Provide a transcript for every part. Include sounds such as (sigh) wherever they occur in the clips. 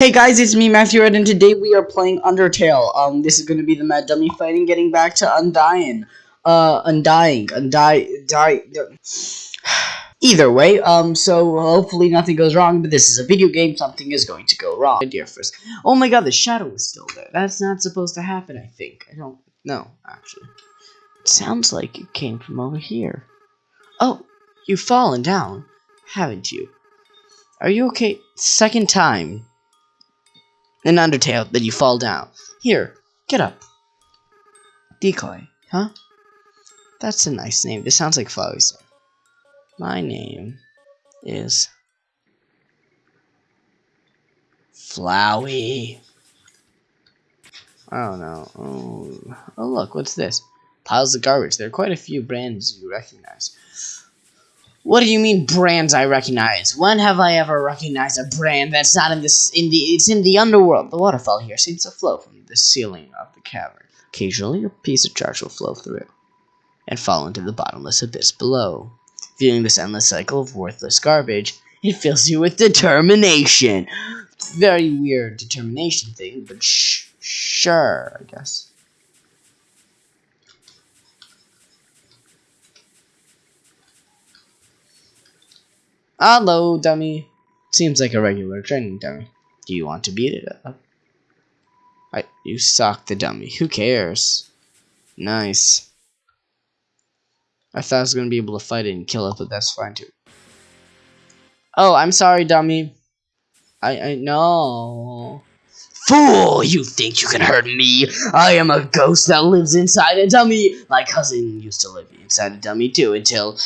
Hey guys, it's me Matthew Red, and today we are playing Undertale. Um, this is to be the Mad Dummy fighting, getting back to Undying. Uh, Undying, Undying, die. (sighs) Either way, um, so hopefully nothing goes wrong, but this is a video game, something is going to go wrong. Dear first. Oh my god, the shadow is still there. That's not supposed to happen, I think. I don't know, actually. It sounds like it came from over here. Oh, you've fallen down, haven't you? Are you okay? Second time in Undertale that you fall down. Here, get up. Decoy, huh? That's a nice name. This sounds like Flowey's. My name is Flowey. I don't know. Oh, oh, look, what's this? Piles of garbage. There are quite a few brands you recognize. What do you mean brands I recognize? When have I ever recognized a brand that's not in this in the it's in the underworld? The waterfall here seems to flow from the ceiling of the cavern. Occasionally a piece of charge will flow through and fall into the bottomless abyss below. Viewing this endless cycle of worthless garbage, it fills you with determination. Very weird determination thing, but sh sure, I guess. Hello, dummy. Seems like a regular training dummy. Do you want to beat it up? I, you suck the dummy. Who cares? Nice. I thought I was gonna be able to fight it and kill it, but that's fine too. Oh, I'm sorry, dummy. I I know. Fool! You think you can hurt me? I am a ghost that lives inside a dummy. My cousin used to live inside a dummy too until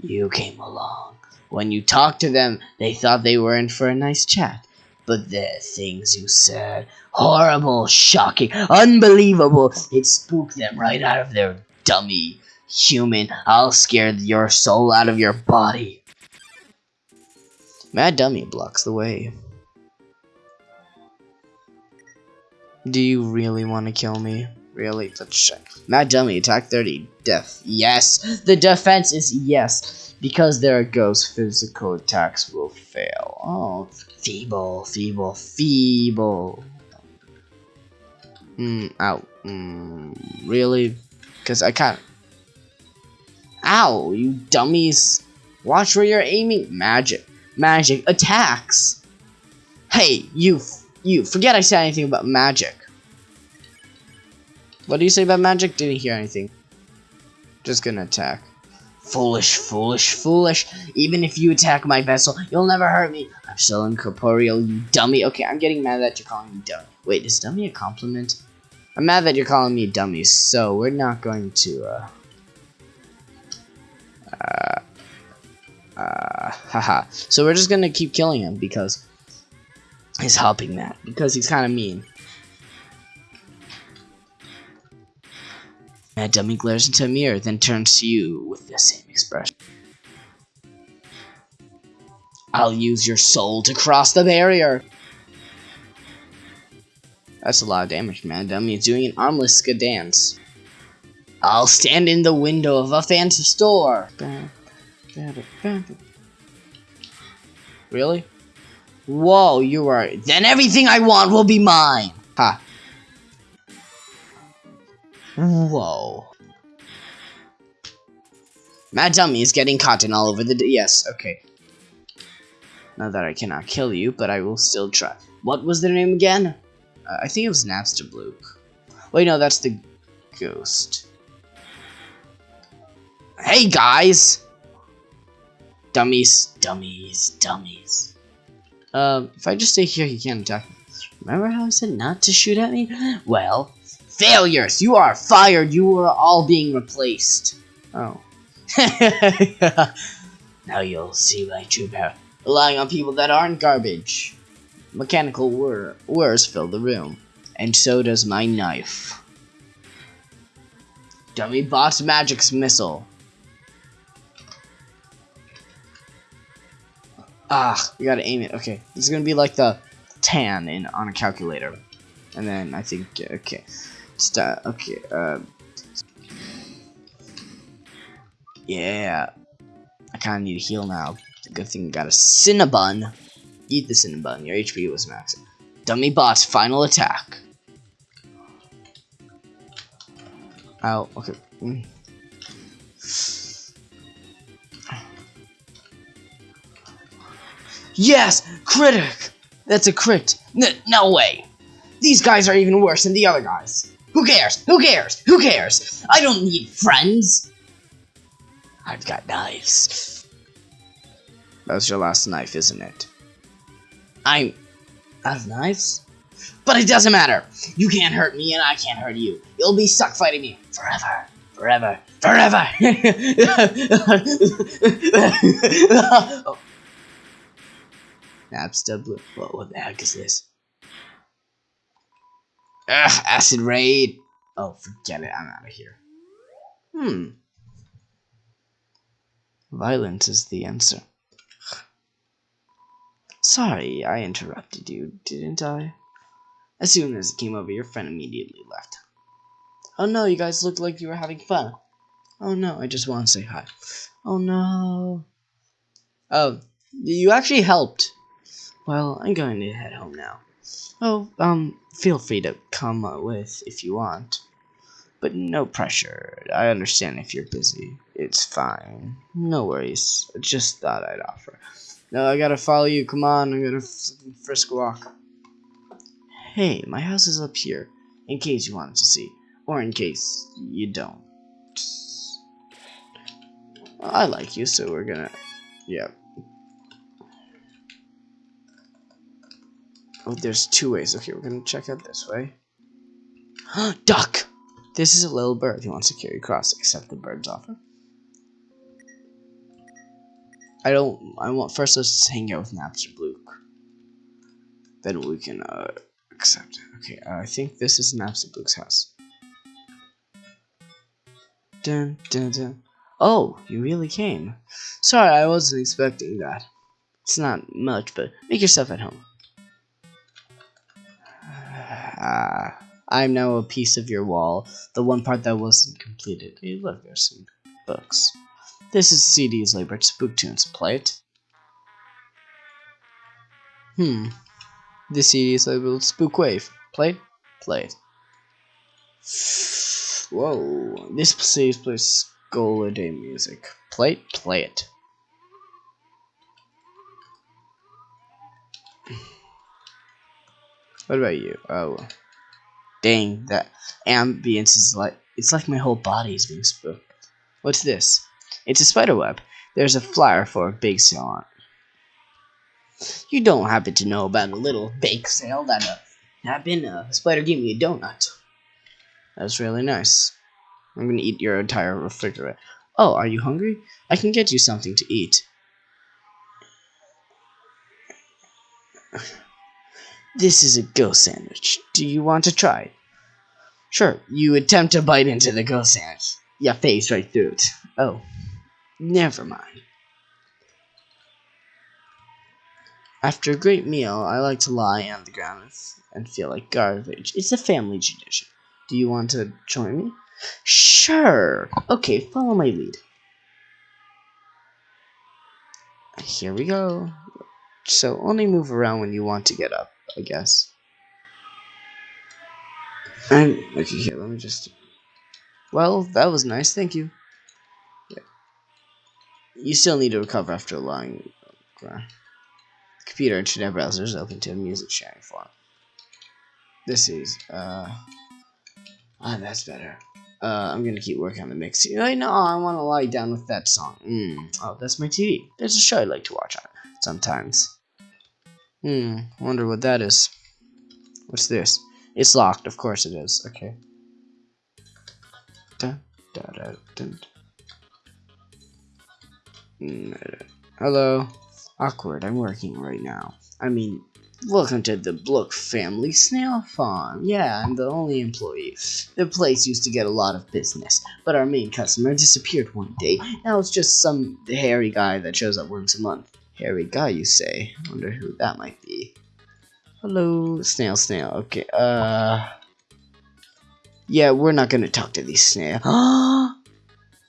you came along. When you talked to them, they thought they were in for a nice chat. But the things you said, horrible, shocking, unbelievable, it spooked them right out of their dummy. Human, I'll scare your soul out of your body. Mad Dummy blocks the way. Do you really want to kill me? Really? Let's check. Mad Dummy, attack 30, death. Yes! The defense is yes. Because they're a ghost, physical attacks will fail. Oh, feeble, feeble, feeble. Hmm, ow. Hmm, really? Because I can't. Ow, you dummies. Watch where you're aiming. Magic. Magic attacks. Hey, you, you, forget I said anything about magic. What do you say about magic? Didn't hear anything. Just gonna attack. Foolish, foolish, foolish. Even if you attack my vessel, you'll never hurt me. I'm still incorporeal, you dummy. Okay, I'm getting mad that you're calling me dummy. Wait, is dummy a compliment? I'm mad that you're calling me dummy, so we're not going to, uh... Uh... Uh... (laughs) Haha. so we're just gonna keep killing him because he's helping that. Because he's kind of mean. Mad Dummy glares into a mirror, then turns to you with the same expression. I'll use your soul to cross the barrier. That's a lot of damage, man. Dummy. It's doing an armless dance. I'll stand in the window of a fancy store. Really? Whoa, you are. Then everything I want will be mine. Ha. Whoa. Mad Dummy is getting cotton all over the... Yes, okay. Now that I cannot kill you, but I will still try. What was their name again? Uh, I think it was Napstablook. Wait, no, that's the ghost. Hey, guys! Dummies, dummies, dummies. Um, if I just stay here, he can't attack me. Remember how I said not to shoot at me? Well, Failures! You are fired! You are all being replaced. Oh. (laughs) now you'll see my true power. Relying on people that aren't garbage. Mechanical whir whirs fill the room. And so does my knife. Dummy Boss Magic's missile. Ah, we gotta aim it. Okay, this is gonna be like the tan in on a calculator. And then I think, okay. Start. Okay. Um. Yeah. I kind of need to heal now. Good thing I got a Cinnabon. Eat the Cinnabon. Your HP was maxed. Dummy bot's final attack. Ow, okay. Mm. Yes! Critic! That's a crit. N no way! These guys are even worse than the other guys. Who cares? Who cares? Who cares? I don't need friends! I've got knives. That's your last knife, isn't it? I'm... I have knives? But it doesn't matter. You can't hurt me and I can't hurt you. You'll be stuck fighting me forever. Forever. Forever. (laughs) Napstablook. What, what the heck is this? Ugh, acid raid. Oh, forget it. I'm out of here. Hmm. Violence is the answer. Sorry, I interrupted you, didn't I? As soon as it came over, your friend immediately left. Oh no, you guys looked like you were having fun. Oh no, I just want to say hi. Oh no. Oh, you actually helped. Well, I'm going to head home now. Oh, um, feel free to come with if you want. But no pressure. I understand if you're busy. It's fine. No worries. I just thought I'd offer. No, I gotta follow you. Come on, I'm gonna frisk walk. Hey, my house is up here, in case you wanted to see. Or in case you don't. I like you, so we're gonna... Yeah, Oh, there's two ways. Okay, we're gonna check out this way. (gasps) Duck! This is a little bird who wants to carry across. Accept the bird's offer. I don't. I want first. Let's hang out with Napstablook. Then we can uh, accept it. Okay, uh, I think this is Napstablook's house. Dun dun dun. Oh, you really came. Sorry, I wasn't expecting that. It's not much, but make yourself at home. Ah, I'm now a piece of your wall. The one part that wasn't completed. Hey, look, there's some books. This is CD's labeled Spook Tunes. Play it. Hmm. This CD is labeled Spook Wave. Play it. Play it. Whoa. This CD plays Skull Day music. Play it. Play it. What about you? Oh. Dang, that ambience is like, it's like my whole body is being spooked. What's this? It's a spider web. There's a flyer for a bake sale on it. You don't happen to know about a little bake sale that uh, happened? Uh, spider gave me a donut. That's really nice. I'm gonna eat your entire refrigerator. Oh, are you hungry? I can get you something to eat. This is a ghost sandwich. Do you want to try? it? Sure. You attempt to bite into the ghost sandwich. You face right through it. Oh. Never mind. After a great meal, I like to lie on the ground and feel like garbage. It's a family tradition. Do you want to join me? Sure. Okay, follow my lead. Here we go. So only move around when you want to get up. I guess. And okay, here, let me just. Well, that was nice. Thank you. Yeah. You still need to recover after lying. Okay. Computer internet browser is open to a music sharing forum. This is uh. Ah, that's better. Uh, I'm gonna keep working on the mix. I know I want to lie down with that song. Mm. Oh, that's my TV. There's a show I like to watch on sometimes. Hmm, wonder what that is. What's this? It's locked, of course it is. Okay. Dun. Hello. Awkward, I'm working right now. I mean, welcome to the Blook family snail farm. Yeah, I'm the only employee. The place used to get a lot of business, but our main customer disappeared one day. Now it's just some hairy guy that shows up once a month. Hairy guy, you say? Wonder who that might be. Hello, snail, snail. Okay, uh... Yeah, we're not gonna talk to these snail. (gasps)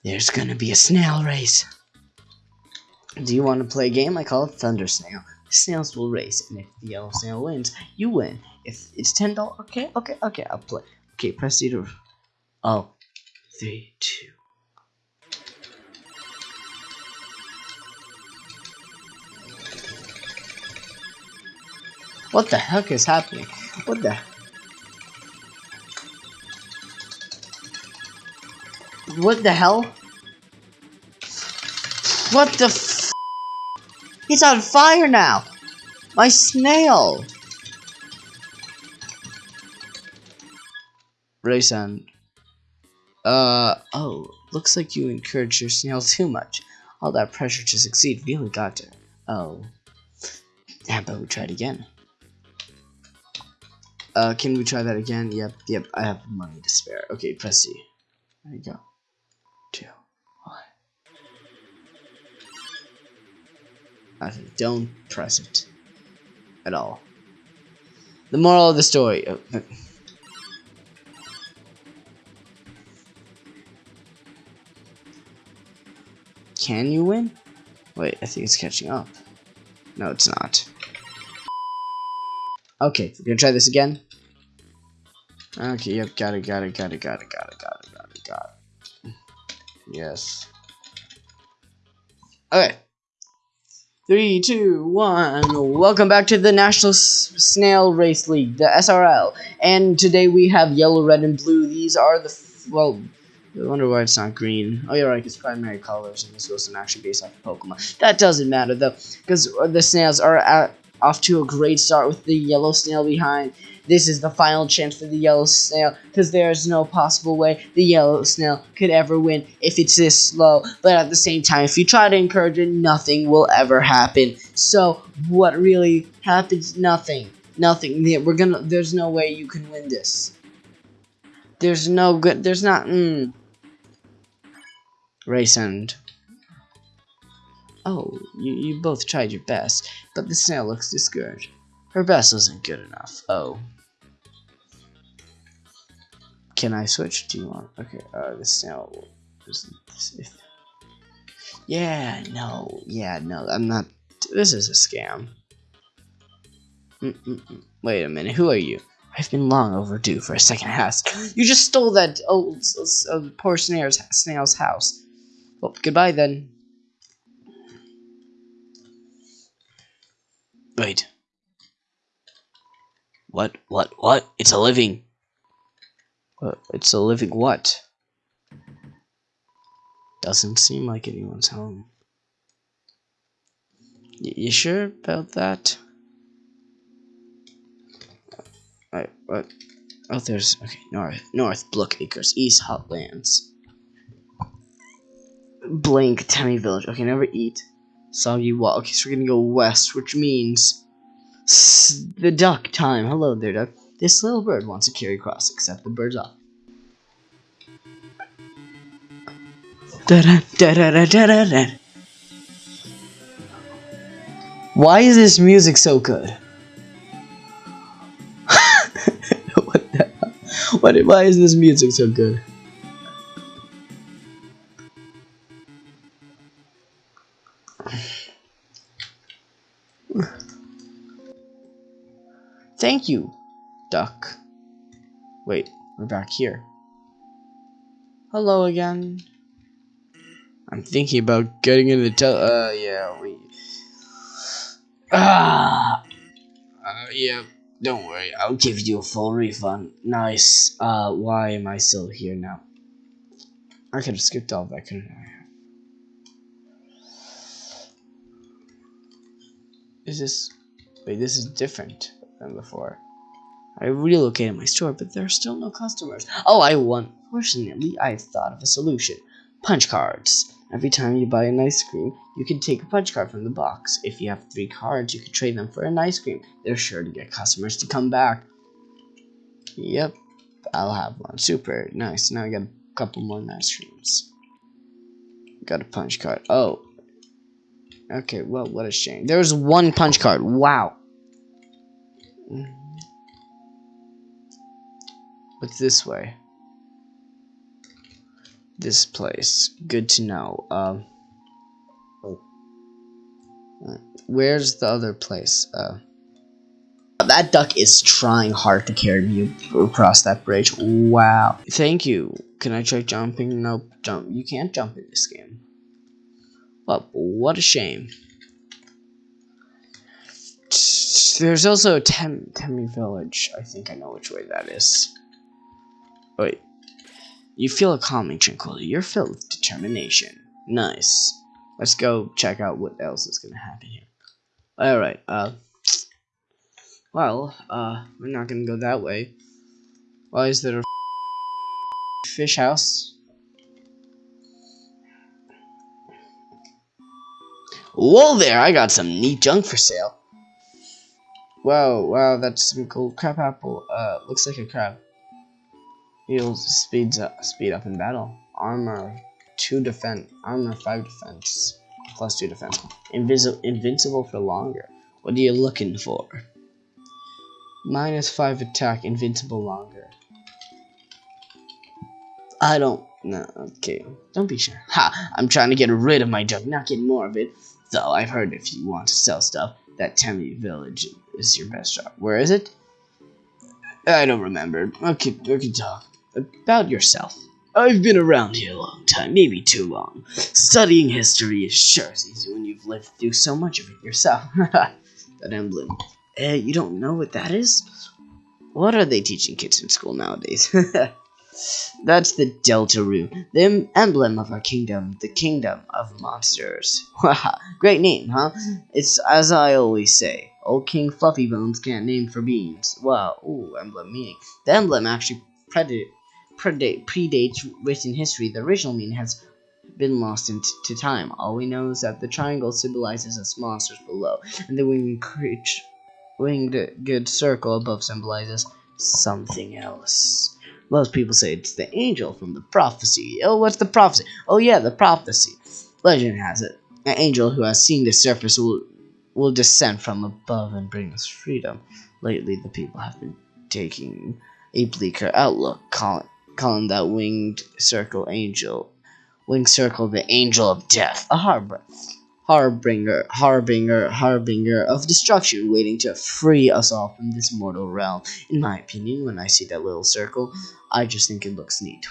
There's gonna be a snail race. Do you want to play a game? I call it Thunder Snail. snails will race, and if the yellow snail wins, you win. If it's ten dollars, okay, okay, okay, I'll play. Okay, press the door. Oh, three, two. What the heck is happening? What the? What the hell? What the f- He's on fire now! My snail! Raysan. Uh, oh, looks like you encouraged your snail too much. All that pressure to succeed really got to. Oh. How about we it again? Uh, can we try that again? Yep, yep, I have money to spare. Okay, press C. There you go. Two, one. Okay, don't press it. At all. The moral of the story. Uh, Can you win? Wait, I think it's catching up. No, it's not. Okay, we're gonna try this again. Okay, yep, got it, got it, got it, got it, got it, got it, got it, got it. Yes. Okay. Three, two, one. Welcome back to the National S Snail Race League, the SRL. And today we have yellow, red, and blue. These are the, well, I wonder why it's not green. Oh, you're right, it's primary colors, and this wasn't actually based off of Pokemon. That doesn't matter, though, because the snails are at, off to a great start with the yellow snail behind. This is the final chance for the yellow snail, because there is no possible way the yellow snail could ever win if it's this slow. But at the same time, if you try to encourage it, nothing will ever happen. So, what really happens? Nothing. Nothing. We're gonna. There's no way you can win this. There's no good. There's not. Mm. Race end. Oh, you, you both tried your best, but the snail looks discouraged. Her best wasn't good enough. Oh. Can I switch? Do you want? Okay, uh, the snail. Yeah, no, yeah, no, I'm not. This is a scam. Mm -mm -mm. Wait a minute, who are you? I've been long overdue for a second house. You just stole that old uh, poor snail's, snail's house. Well, goodbye then. Wait. What? What? What? It's a living. What? It's a living what? Doesn't seem like anyone's home. Y you sure about that? Wait, what? Oh, there's okay. North, North Brookacres, East Hotlands. Blank Temmie Village. Okay, never eat. Soggy Wall. Okay, so we're gonna go west, which means the duck time. Hello there, duck. This little bird wants to carry across, except the bird's off. Why is this music so good? (laughs) what the hell? What, why is this music so good? Thank you, duck. Wait, we're back here. Hello again. I'm thinking about getting into the tel- uh, yeah, we- Ah! Uh, yeah, don't worry, I'll give you a full refund. Nice. Uh, why am I still here now? I could have skipped all that, couldn't I? Is this... Wait, this is different than before. I relocated my store, but there are still no customers. Oh, I won. Fortunately, I've thought of a solution. Punch cards. Every time you buy an ice cream, you can take a punch card from the box. If you have three cards, you can trade them for an ice cream. They're sure to get customers to come back. Yep, I'll have one. Super nice. Now I got a couple more ice creams. Got a punch card. Oh. Okay, well, what a shame. There's one punch card. Wow. What's this way? This place. Good to know. Um. Where's the other place? Uh, that duck is trying hard to carry me across that bridge. Wow. Thank you. Can I try jumping? Nope. Jump. You can't jump in this game. Well, what a shame. There's also a Tem Temmie Village. I think I know which way that is. Wait. You feel a calming tranquility. You're filled with determination. Nice. Let's go check out what else is gonna happen here. Alright, uh... Well, uh, we're not gonna go that way. Why is there a fish house? Whoa there, I got some neat junk for sale. Wow, wow, that's some cool crab apple. Uh, looks like a crab. Heals speeds up, speed up in battle. Armor, two defense, armor five defense, plus two defense. Invisible, invincible for longer. What are you looking for? Minus 5 attack, invincible longer. I don't... No, okay. Don't be sure. Ha! I'm trying to get rid of my junk, not get more of it. Though I've heard if you want to sell stuff, that Temmie village is your best shot. Where is it? I don't remember. Okay, we can talk. About yourself. I've been around here a long time, maybe too long. Studying history is sure as easy when you've lived through so much of it yourself. (laughs) that emblem. Eh, you don't know what that is? What are they teaching kids in school nowadays? (laughs) That's the Deltarune, the emblem of our kingdom, the kingdom of monsters. (laughs) Great name, huh? It's as I always say, old King Fluffy Bones can't name for beans. Wow, ooh, emblem meaning. The emblem actually predate, predate, predates written history. The original meaning has been lost into time. All we know is that the triangle symbolizes us monsters below, and the winged creature winged good circle above symbolizes something else. Most people say it's the angel from the prophecy. Oh, what's the prophecy? Oh yeah, the prophecy. Legend has it, an angel who has seen the surface will will descend from above and bring us freedom. Lately, the people have been taking a bleaker outlook, calling, calling that winged circle angel, winged circle the angel of death, a harbor harbinger, harbinger, harbinger of destruction, waiting to free us all from this mortal realm. In my opinion, when I see that little circle, I just think it looks neat.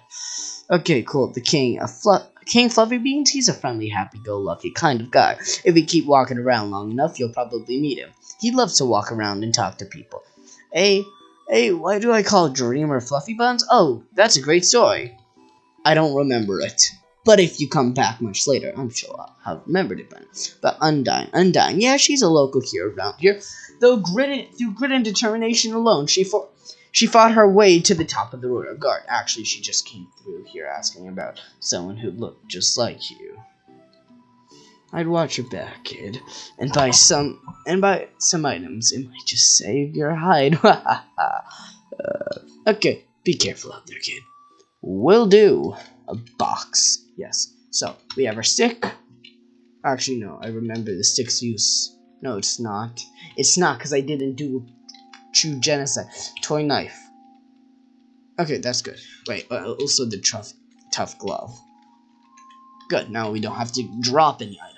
(laughs) okay, cool. The king, a fluff. King Fluffy Beans, he's a friendly, happy-go-lucky kind of guy. If you keep walking around long enough, you'll probably meet him. He loves to walk around and talk to people. Hey, hey, why do I call Dreamer Fluffy Buns? Oh, that's a great story. I don't remember it. But if you come back much later, I'm sure I'll have remembered it by now. But Undyne, Undyne, yeah, she's a local hero around here. Though grit through grit and determination alone, she fought, she fought her way to the top of the Royal Guard. Actually, she just came through here asking about someone who looked just like you. I'd watch your back, kid, and buy some and buy some items. It might just save your hide. (laughs) uh, okay, be careful out there, kid. Will do. A box. Yes. So, we have our stick. Actually, no. I remember the stick's use. No, it's not. It's not, because I didn't do true genocide. Toy knife. Okay, that's good. Wait, uh, also the tough, tough glove. Good, now we don't have to drop any items.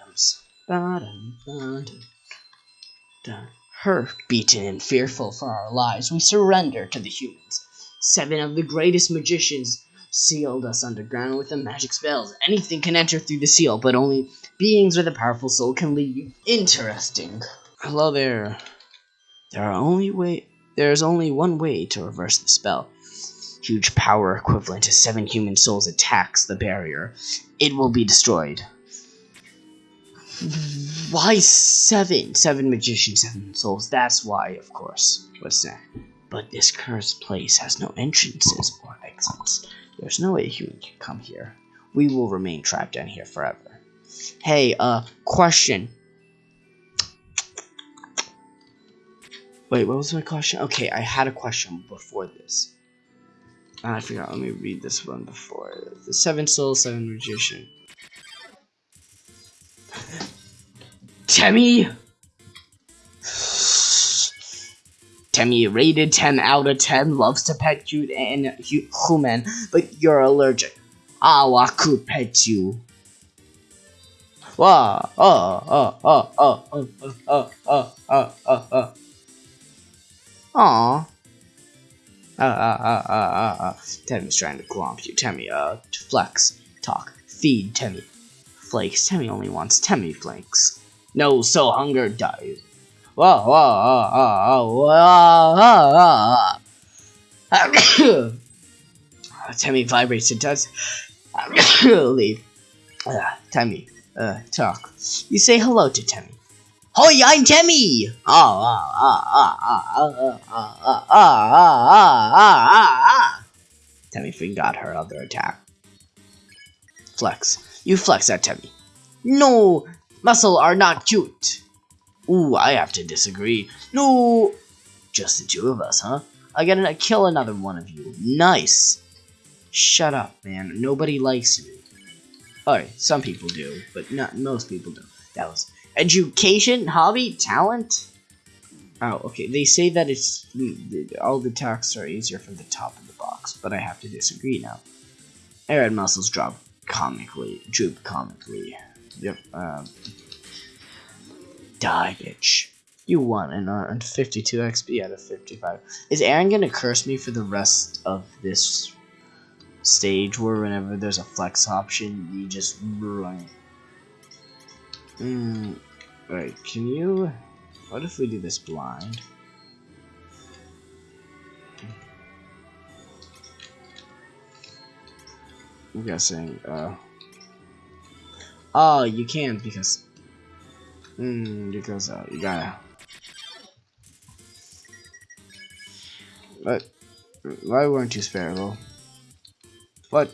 Her, beaten and fearful for our lives, we surrender to the humans. Seven of the greatest magicians sealed us underground with the magic spells. Anything can enter through the seal, but only beings with a powerful soul can leave. Interesting. Hello there. There are only way there is only one way to reverse the spell. Huge power equivalent to seven human souls attacks the barrier. It will be destroyed. Why seven? Seven magicians, seven souls. That's why, of course. What's that? But this cursed place has no entrances or exits. There's no way a human can come here. We will remain trapped down here forever. Hey, uh, question. Wait, what was my question? Okay, I had a question before this. I forgot. Let me read this one before. The Seven Souls, Seven Magician. Temmie! Temmie rated 10 out of 10, loves to pet you and human, but you're allergic. Ah, I could pet you. Wow. Oh, oh, oh, oh, oh, oh, oh, oh, oh, oh, oh. Aw. Uh, uh, uh, uh, uh, uh. Temmie's trying to glomp you. Temmie, uh, flex, talk, feed Temmie flakes. Tammy only wants Tammy flakes. No, so hunger dies. Whoa, whoa, whoa, whoa, whoa, whoa. Tammy vibrates and does leave. Uh, Tammy, uh, talk. You say hello to Tammy. Hoi, I'm Tammy! Tammy forgot her other attack. Flex. You flex at Temmie. No! Muscle are not cute! Ooh, I have to disagree. No! Just the two of us, huh? I gotta kill another one of you. Nice! Shut up, man. Nobody likes you. Alright, some people do, but not most people do. That was education, hobby, talent. Oh, okay. They say that it's mm, all the tasks are easier from the top of the box, but I have to disagree now. Arid muscles drop comically, droop comically. Yep. Um, die, bitch. You won and earned 52 XP out of 55. Is Aaron gonna curse me for the rest of this stage where whenever there's a flex option, you just run? Hmm. Wait, can you... What if we do this blind? I'm guessing, uh... Oh, you can't because... Hmm, because, uh, you gotta... But, why weren't you sparable? What?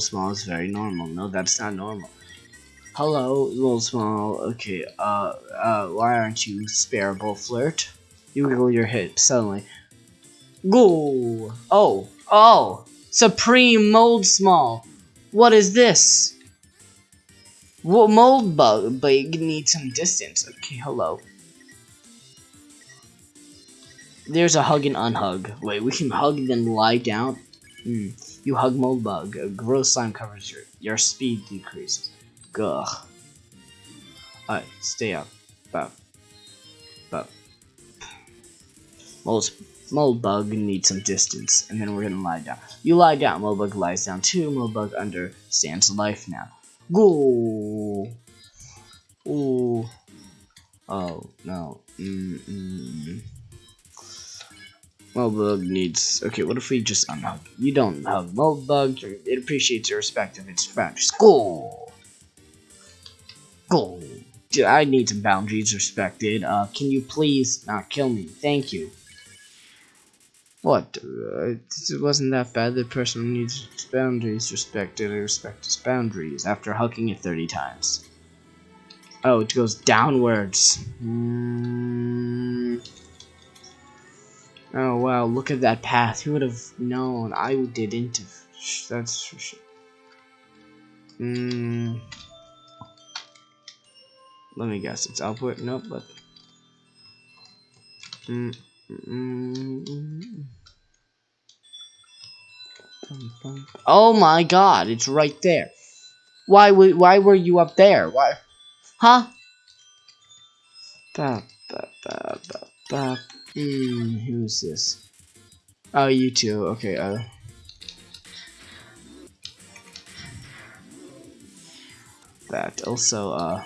small is very normal. No, that's not normal. Hello, Moldsmal. Okay, uh, uh, why aren't you sparable, Flirt? You wiggle your hips suddenly. Go! Oh, oh! Supreme Mold Small. What is this? Well, mold bug, but you need some distance. Okay, hello. There's a hug and unhug. Wait, we can hug then lie down? Hmm. You hug mold bug. A gross slime covers your your speed decreases. Gah. Alright, stay up. Up. Up. Mold, mold bug needs some distance, and then we're gonna lie down. You lie down. Mold bug lies down too. Mold bug understands life now. Go. Ooh. Oh no. Mm -mm. Needs. Okay, what if we just unhug? You don't hug Moldbug. It appreciates the respect of its friends. School. School. I need some boundaries respected. Uh, can you please not kill me? Thank you. What? Uh, it wasn't that bad. The person needs boundaries respected. I respect his boundaries after hugging it 30 times. Oh, it goes downwards. Mm. Oh wow, look at that path. Who would have known? I didn't. That's for sure. Hmm. Let me guess. It's output. Nope. But. Mm, mm, oh my God! It's right there. Why? would Why were you up there? Why? Huh? Hmm, who's this? Oh, you two. Okay, uh. That also, uh.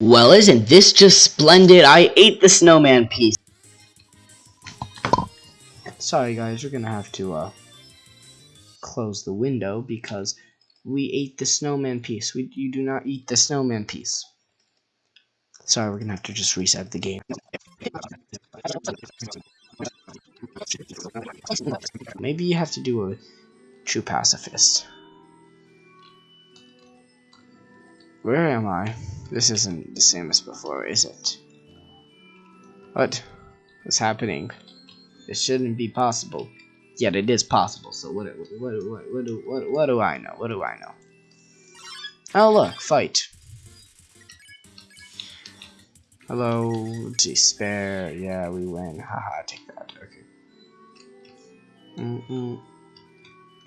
Well, isn't this just splendid? I ate the snowman piece. Sorry, guys, we're gonna have to, uh, close the window because we ate the snowman piece. We, you do not eat the snowman piece. Sorry, we're gonna have to just reset the game. Maybe you have to do a true pacifist. Where am I? This isn't the same as before, is it? What? What's happening? This shouldn't be possible. Yet it is possible, so what, what, what, what, what, what, what do I know? What do I know? Oh look, fight. Hello, despair. Yeah, we win. Haha, take that. Okay. Mm -mm.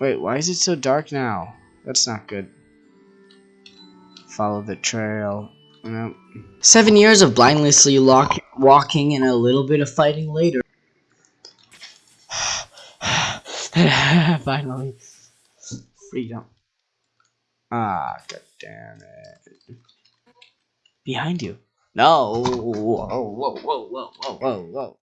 Wait, why is it so dark now? That's not good. Follow the trail. Nope. Seven years of blindlessly walking and a little bit of fighting later. (laughs) Finally. Freedom. Ah, god damn it. Behind you. No. Whoa, whoa, whoa, whoa, whoa, whoa, whoa.